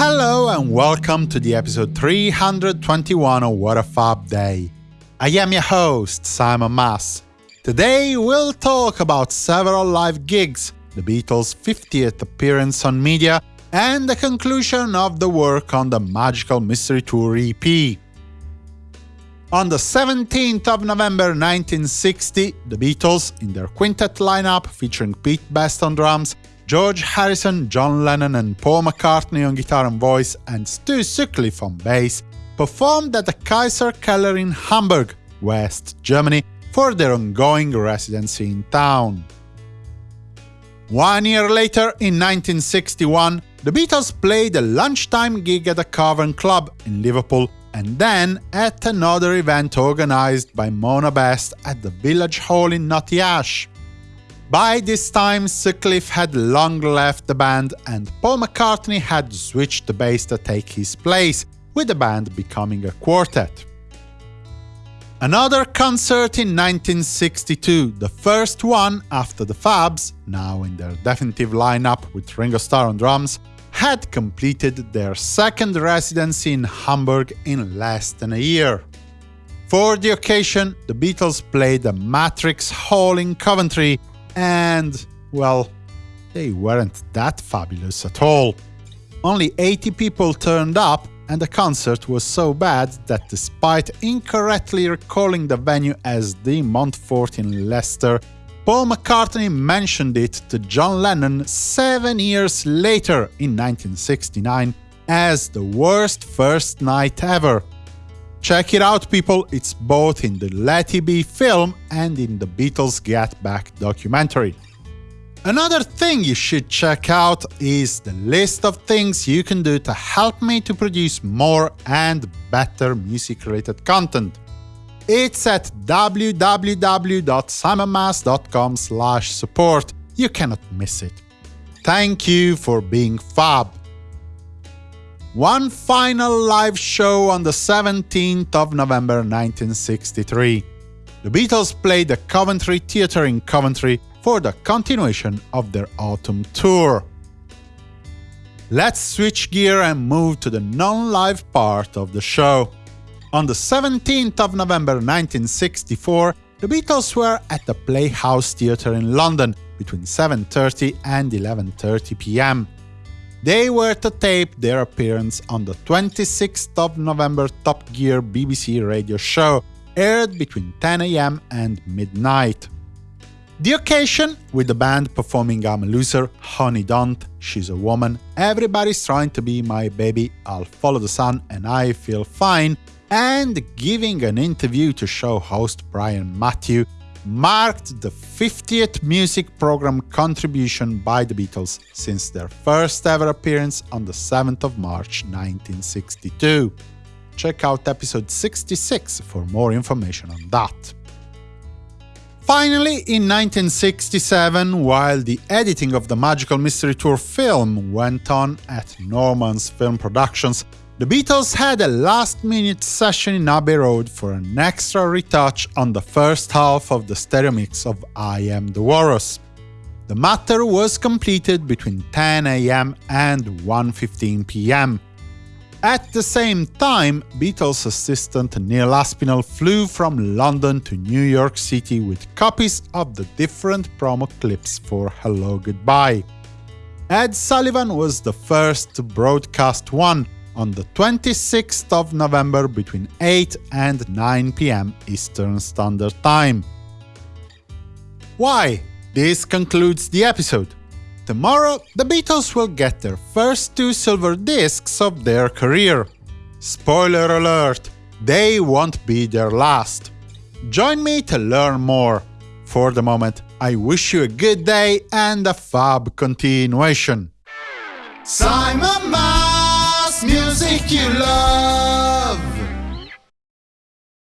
Hello and welcome to the episode 321 of What a Fab Day. I am your host, Simon Mas. Today we'll talk about several live gigs, the Beatles' 50th appearance on media, and the conclusion of the work on the Magical Mystery Tour EP. On the 17th of November 1960, the Beatles, in their quintet lineup featuring Pete Best on drums, George Harrison, John Lennon and Paul McCartney on guitar and voice, and Stu Sutcliffe on bass, performed at the Kaiser Keller in Hamburg, West Germany, for their ongoing residency in town. One year later, in 1961, the Beatles played a lunchtime gig at the Cavern Club in Liverpool and then at another event organized by Mona Best at the Village Hall in Knotty Ash. By this time, Sutcliffe had long left the band and Paul McCartney had switched the bass to take his place, with the band becoming a quartet. Another concert in 1962, the first one after the Fabs, now in their definitive lineup with Ringo Starr on drums, had completed their second residency in Hamburg in less than a year. For the occasion, the Beatles played the Matrix Hall in Coventry, and, well, they weren't that fabulous at all. Only 80 people turned up, and the concert was so bad that despite incorrectly recalling the venue as the Montfort in Leicester, Paul McCartney mentioned it to John Lennon seven years later in 1969 as the worst first night ever. Check it out, people, it's both in the Let It Be film and in the Beatles Get Back documentary. Another thing you should check out is the list of things you can do to help me to produce more and better music-related content. It's at www.simonmas.com support. You cannot miss it. Thank you for being fab. One final live show on the 17th of November 1963. The Beatles played the Coventry Theatre in Coventry for the continuation of their autumn tour. Let's switch gear and move to the non-live part of the show. On the 17th of November 1964, the Beatles were at the Playhouse Theatre in London between 7.30 and 11.30 pm. They were to tape their appearance on the 26th of November Top Gear BBC radio show, aired between 10 am and midnight. The occasion, with the band performing I'm a Loser, Honey Don't, She's a Woman, Everybody's Trying to Be My Baby, I'll Follow the Sun and I Feel Fine, and giving an interview to show host Brian Matthew, marked the 50th music program contribution by the Beatles since their first ever appearance on the 7th of March 1962. Check out episode 66 for more information on that. Finally, in 1967, while the editing of the Magical Mystery Tour film went on at Norman's Film Productions, the Beatles had a last-minute session in Abbey Road for an extra retouch on the first half of the stereo mix of I Am the Walrus. The matter was completed between 10 am and 1.15 pm. At the same time, Beatles assistant Neil Aspinall flew from London to New York City with copies of the different promo clips for Hello Goodbye. Ed Sullivan was the first to broadcast one, on the 26th of November between 8 and 9 pm Eastern Standard Time. Why? This concludes the episode. Tomorrow, the Beatles will get their first two silver discs of their career. Spoiler alert, they won't be their last. Join me to learn more. For the moment, I wish you a good day and a fab continuation. Simon music you love.